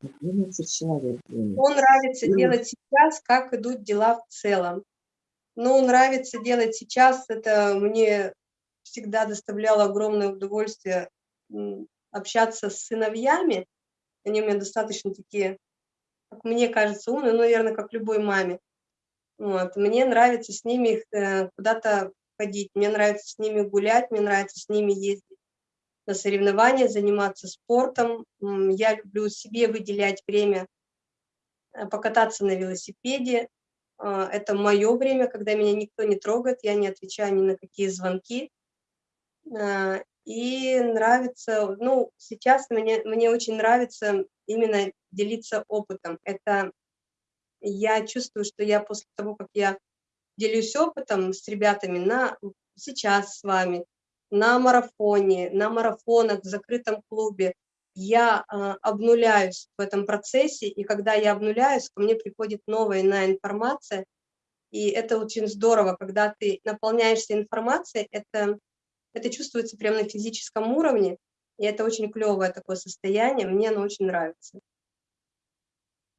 Двигается человек, Что нравится делать сейчас, как идут дела в целом? Ну, нравится делать сейчас, это мне всегда доставляло огромное удовольствие общаться с сыновьями. Они у меня достаточно такие, как мне кажется, умные, ну, наверное, как любой маме. Вот. Мне нравится с ними э, куда-то ходить, мне нравится с ними гулять, мне нравится с ними ездить на соревнования, заниматься спортом. Я люблю себе выделять время э, покататься на велосипеде. А, это мое время, когда меня никто не трогает, я не отвечаю ни на какие звонки. А, и нравится, ну, сейчас мне, мне очень нравится именно делиться опытом. Это я чувствую, что я после того, как я делюсь опытом с ребятами на сейчас с вами, на марафоне, на марафонах в закрытом клубе, я э, обнуляюсь в этом процессе, и когда я обнуляюсь, ко мне приходит новая иная информация, и это очень здорово, когда ты наполняешься информацией, это, это чувствуется прямо на физическом уровне, и это очень клевое такое состояние, мне оно очень нравится.